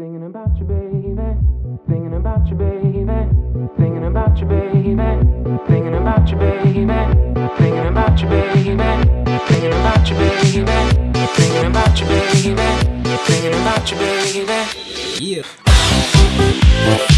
Thinking about your baby, thinking about your baby, thinking about your baby, thinking about baby, thinking about your baby, thinking about baby, thinking about your baby, thinking about baby. Yeah.